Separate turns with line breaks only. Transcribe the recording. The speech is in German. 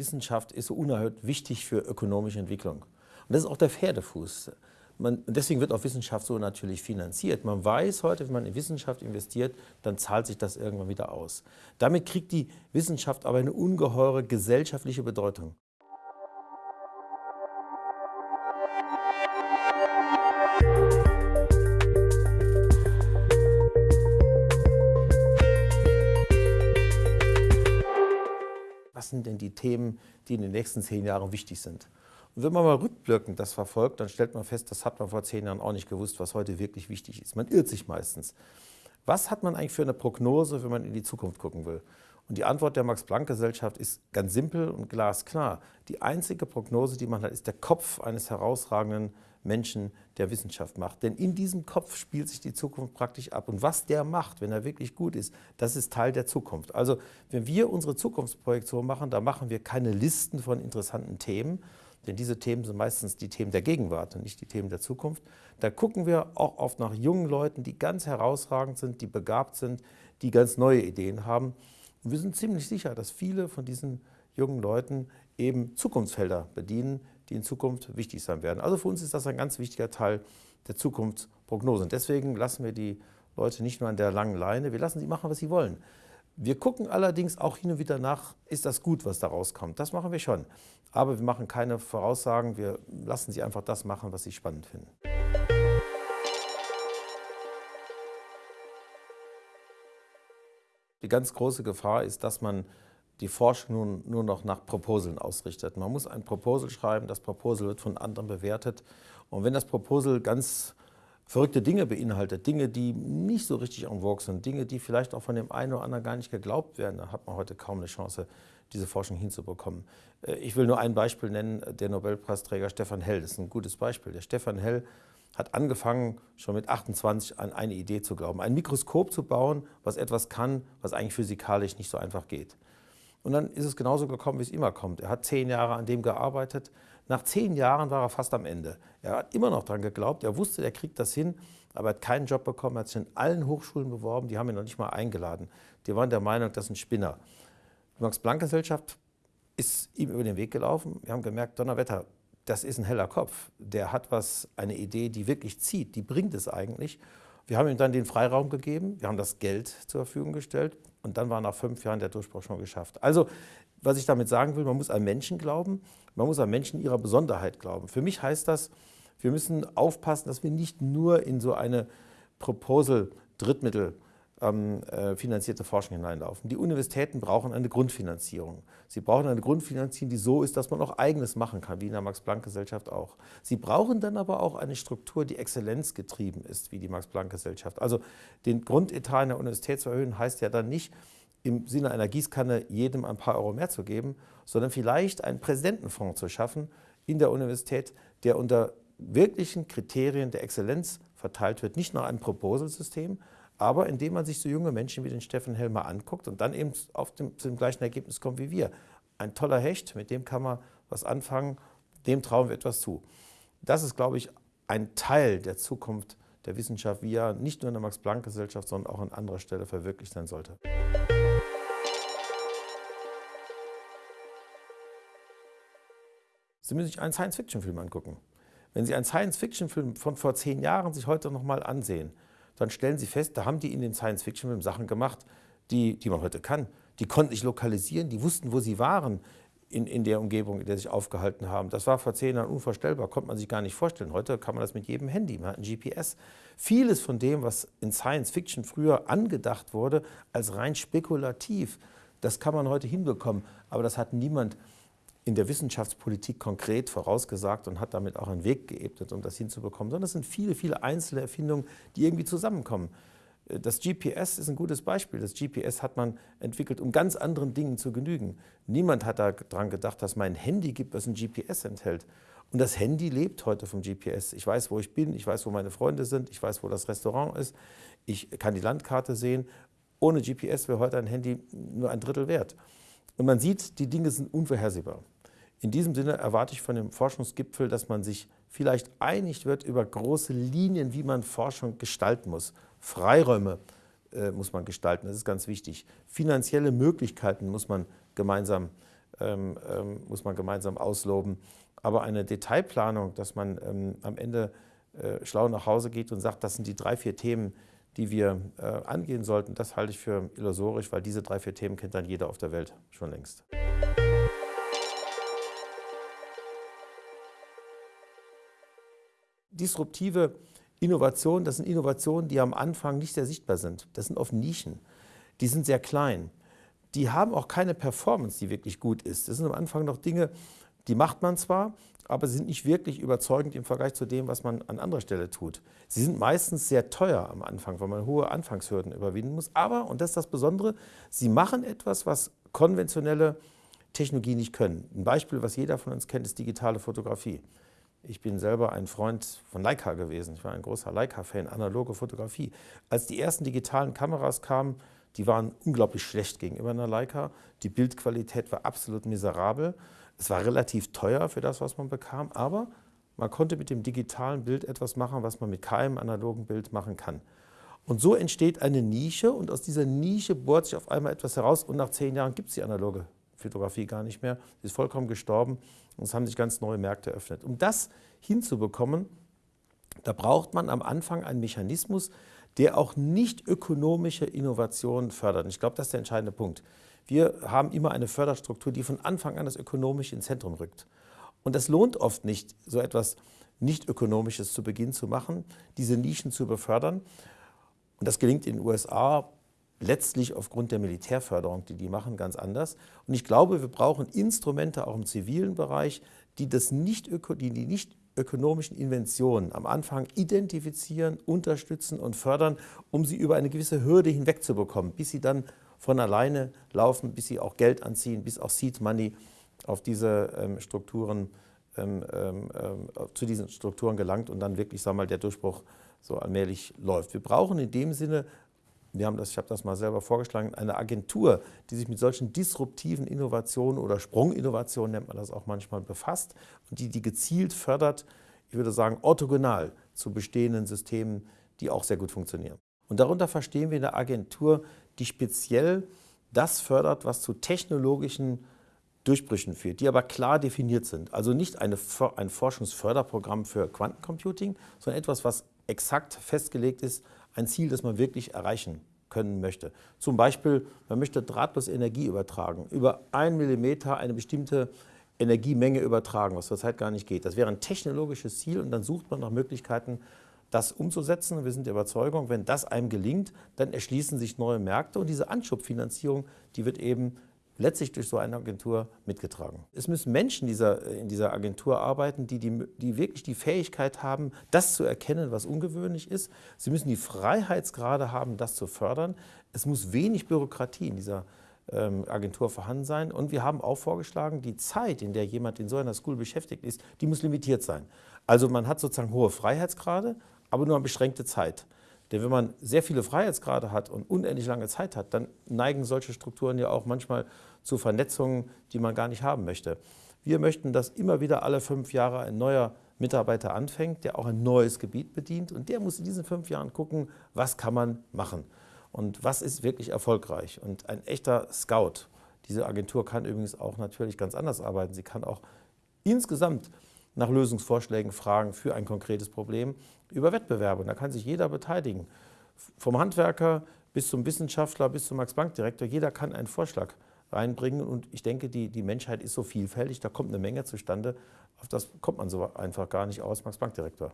Wissenschaft ist so unerhört wichtig für ökonomische Entwicklung. Und das ist auch der Pferdefuß. Man, deswegen wird auch Wissenschaft so natürlich finanziert. Man weiß heute, wenn man in Wissenschaft investiert, dann zahlt sich das irgendwann wieder aus. Damit kriegt die Wissenschaft aber eine ungeheure gesellschaftliche Bedeutung. Die Themen, die in den nächsten zehn Jahren wichtig sind. Und wenn man mal rückblickend das verfolgt, dann stellt man fest, das hat man vor zehn Jahren auch nicht gewusst, was heute wirklich wichtig ist. Man irrt sich meistens. Was hat man eigentlich für eine Prognose, wenn man in die Zukunft gucken will? Und die Antwort der Max-Planck-Gesellschaft ist ganz simpel und glasklar. Die einzige Prognose, die man hat, ist der Kopf eines herausragenden Menschen der Wissenschaft macht. Denn in diesem Kopf spielt sich die Zukunft praktisch ab. Und was der macht, wenn er wirklich gut ist, das ist Teil der Zukunft. Also wenn wir unsere Zukunftsprojektion machen, da machen wir keine Listen von interessanten Themen, denn diese Themen sind meistens die Themen der Gegenwart und nicht die Themen der Zukunft. Da gucken wir auch oft nach jungen Leuten, die ganz herausragend sind, die begabt sind, die ganz neue Ideen haben. Und wir sind ziemlich sicher, dass viele von diesen jungen Leuten eben Zukunftsfelder bedienen, die in Zukunft wichtig sein werden. Also für uns ist das ein ganz wichtiger Teil der Zukunftsprognose. Und deswegen lassen wir die Leute nicht nur an der langen Leine, wir lassen sie machen, was sie wollen. Wir gucken allerdings auch hin und wieder nach, ist das gut, was da rauskommt. Das machen wir schon. Aber wir machen keine Voraussagen, wir lassen sie einfach das machen, was sie spannend finden. Die ganz große Gefahr ist, dass man die Forschung nun nur noch nach Proposeln ausrichtet. Man muss ein Proposal schreiben, das Proposal wird von anderen bewertet. Und wenn das Proposal ganz verrückte Dinge beinhaltet, Dinge, die nicht so richtig en vogue sind, Dinge, die vielleicht auch von dem einen oder anderen gar nicht geglaubt werden, dann hat man heute kaum eine Chance, diese Forschung hinzubekommen. Äh, ich will nur ein Beispiel nennen, der Nobelpreisträger Stefan Hell, das ist ein gutes Beispiel. Der Stefan Hell hat angefangen, schon mit 28 an eine Idee zu glauben, ein Mikroskop zu bauen, was etwas kann, was eigentlich physikalisch nicht so einfach geht. Und dann ist es genauso gekommen, wie es immer kommt. Er hat zehn Jahre an dem gearbeitet. Nach zehn Jahren war er fast am Ende. Er hat immer noch daran geglaubt, er wusste, er kriegt das hin, aber er hat keinen Job bekommen, er hat sich in allen Hochschulen beworben, die haben ihn noch nicht mal eingeladen. Die waren der Meinung, das ist ein Spinner. Die Max-Planck-Gesellschaft ist ihm über den Weg gelaufen. Wir haben gemerkt, Donnerwetter, das ist ein heller Kopf. Der hat was, eine Idee, die wirklich zieht, die bringt es eigentlich. Wir haben ihm dann den Freiraum gegeben, wir haben das Geld zur Verfügung gestellt und dann war nach fünf Jahren der Durchbruch schon geschafft. Also, was ich damit sagen will, man muss an Menschen glauben, man muss an Menschen ihrer Besonderheit glauben. Für mich heißt das, wir müssen aufpassen, dass wir nicht nur in so eine Proposal-Drittmittel ähm, äh, finanzierte Forschung hineinlaufen. Die Universitäten brauchen eine Grundfinanzierung. Sie brauchen eine Grundfinanzierung, die so ist, dass man auch Eigenes machen kann, wie in der Max-Planck-Gesellschaft auch. Sie brauchen dann aber auch eine Struktur, die exzellenzgetrieben ist, wie die Max-Planck-Gesellschaft. Also den Grundetat in der Universität zu erhöhen, heißt ja dann nicht, im Sinne einer Gießkanne jedem ein paar Euro mehr zu geben, sondern vielleicht einen Präsidentenfonds zu schaffen in der Universität, der unter wirklichen Kriterien der Exzellenz verteilt wird, nicht nach einem Proposal-System, aber indem man sich so junge Menschen wie den Steffen Helmer anguckt und dann eben auf dem, zu dem gleichen Ergebnis kommt wie wir. Ein toller Hecht, mit dem kann man was anfangen, dem trauen wir etwas zu. Das ist, glaube ich, ein Teil der Zukunft der Wissenschaft, wie er nicht nur in der Max-Planck-Gesellschaft, sondern auch an anderer Stelle verwirklicht sein sollte. Sie müssen sich einen Science-Fiction-Film angucken. Wenn Sie einen Science-Fiction-Film von vor zehn Jahren sich heute noch mal ansehen, dann stellen Sie fest, da haben die in den Science-Fiction-Filmen Sachen gemacht, die, die man heute kann. Die konnten sich lokalisieren, die wussten, wo sie waren in, in der Umgebung, in der sie sich aufgehalten haben. Das war vor zehn Jahren unvorstellbar, konnte man sich gar nicht vorstellen. Heute kann man das mit jedem Handy, man hat ein GPS. Vieles von dem, was in Science-Fiction früher angedacht wurde, als rein spekulativ, das kann man heute hinbekommen. Aber das hat niemand in der Wissenschaftspolitik konkret vorausgesagt und hat damit auch einen Weg geebnet, um das hinzubekommen, sondern es sind viele, viele einzelne Erfindungen, die irgendwie zusammenkommen. Das GPS ist ein gutes Beispiel. Das GPS hat man entwickelt, um ganz anderen Dingen zu genügen. Niemand hat daran gedacht, dass mein Handy gibt, was ein GPS enthält. Und das Handy lebt heute vom GPS. Ich weiß, wo ich bin, ich weiß, wo meine Freunde sind, ich weiß, wo das Restaurant ist, ich kann die Landkarte sehen. Ohne GPS wäre heute ein Handy nur ein Drittel wert. Und man sieht, die Dinge sind unvorhersehbar. In diesem Sinne erwarte ich von dem Forschungsgipfel, dass man sich vielleicht einig wird über große Linien, wie man Forschung gestalten muss. Freiräume äh, muss man gestalten, das ist ganz wichtig. Finanzielle Möglichkeiten muss man gemeinsam ähm, ähm, muss man gemeinsam ausloben. Aber eine Detailplanung, dass man ähm, am Ende äh, schlau nach Hause geht und sagt, das sind die drei, vier Themen, die wir äh, angehen sollten, das halte ich für illusorisch, weil diese drei, vier Themen kennt dann jeder auf der Welt schon längst. Disruptive Innovationen, das sind Innovationen, die am Anfang nicht sehr sichtbar sind. Das sind oft Nischen. Die sind sehr klein. Die haben auch keine Performance, die wirklich gut ist. Das sind am Anfang noch Dinge, die macht man zwar, aber sie sind nicht wirklich überzeugend im Vergleich zu dem, was man an anderer Stelle tut. Sie sind meistens sehr teuer am Anfang, weil man hohe Anfangshürden überwinden muss. Aber, und das ist das Besondere, sie machen etwas, was konventionelle Technologie nicht können. Ein Beispiel, was jeder von uns kennt, ist digitale Fotografie. Ich bin selber ein Freund von Leica gewesen. Ich war ein großer Leica-Fan, analoge Fotografie. Als die ersten digitalen Kameras kamen, die waren unglaublich schlecht gegenüber einer Leica. Die Bildqualität war absolut miserabel. Es war relativ teuer für das, was man bekam, aber man konnte mit dem digitalen Bild etwas machen, was man mit keinem analogen Bild machen kann. Und so entsteht eine Nische und aus dieser Nische bohrt sich auf einmal etwas heraus und nach zehn Jahren gibt es die analoge Fotografie gar nicht mehr. Sie ist vollkommen gestorben und es haben sich ganz neue Märkte eröffnet. Um das hinzubekommen, da braucht man am Anfang einen Mechanismus, der auch nicht ökonomische Innovationen fördert. Und ich glaube, das ist der entscheidende Punkt. Wir haben immer eine Förderstruktur, die von Anfang an das Ökonomische ins Zentrum rückt. Und das lohnt oft nicht, so etwas nicht Ökonomisches zu Beginn zu machen, diese Nischen zu befördern. Und das gelingt in den USA letztlich aufgrund der Militärförderung, die die machen, ganz anders. Und ich glaube, wir brauchen Instrumente auch im zivilen Bereich, die, das nicht, die, die nicht ökonomischen Inventionen am Anfang identifizieren, unterstützen und fördern, um sie über eine gewisse Hürde hinwegzubekommen, bis sie dann von alleine laufen, bis sie auch Geld anziehen, bis auch Seed Money auf diese ähm, Strukturen, ähm, ähm, äh, zu diesen Strukturen gelangt und dann wirklich wir mal, der Durchbruch so allmählich läuft. Wir brauchen in dem Sinne wir haben das, ich habe das mal selber vorgeschlagen, eine Agentur, die sich mit solchen disruptiven Innovationen oder Sprunginnovationen nennt man das auch manchmal befasst und die die gezielt fördert, ich würde sagen orthogonal zu bestehenden Systemen, die auch sehr gut funktionieren. Und darunter verstehen wir eine Agentur, die speziell das fördert, was zu technologischen Durchbrüchen führt, die aber klar definiert sind. Also nicht eine, ein Forschungsförderprogramm für Quantencomputing, sondern etwas, was exakt festgelegt ist ein Ziel, das man wirklich erreichen können möchte. Zum Beispiel, man möchte drahtlos Energie übertragen, über einen Millimeter eine bestimmte Energiemenge übertragen, was zurzeit gar nicht geht. Das wäre ein technologisches Ziel und dann sucht man nach Möglichkeiten, das umzusetzen. Wir sind der Überzeugung, wenn das einem gelingt, dann erschließen sich neue Märkte und diese Anschubfinanzierung, die wird eben letztlich durch so eine Agentur mitgetragen. Es müssen Menschen dieser, in dieser Agentur arbeiten, die, die, die wirklich die Fähigkeit haben, das zu erkennen, was ungewöhnlich ist. Sie müssen die Freiheitsgrade haben, das zu fördern. Es muss wenig Bürokratie in dieser ähm, Agentur vorhanden sein. Und wir haben auch vorgeschlagen, die Zeit, in der jemand in so einer School beschäftigt ist, die muss limitiert sein. Also man hat sozusagen hohe Freiheitsgrade, aber nur eine beschränkte Zeit. Denn wenn man sehr viele Freiheitsgrade hat und unendlich lange Zeit hat, dann neigen solche Strukturen ja auch manchmal zu Vernetzungen, die man gar nicht haben möchte. Wir möchten, dass immer wieder alle fünf Jahre ein neuer Mitarbeiter anfängt, der auch ein neues Gebiet bedient und der muss in diesen fünf Jahren gucken, was kann man machen und was ist wirklich erfolgreich. Und ein echter Scout, diese Agentur kann übrigens auch natürlich ganz anders arbeiten. Sie kann auch insgesamt nach Lösungsvorschlägen fragen für ein konkretes Problem über Wettbewerbe. Und da kann sich jeder beteiligen. Vom Handwerker bis zum Wissenschaftler, bis zum Max-Bank-Direktor, jeder kann einen Vorschlag reinbringen. Und ich denke, die, die Menschheit ist so vielfältig, da kommt eine Menge zustande. Auf das kommt man so einfach gar nicht aus, Max-Bank-Direktor.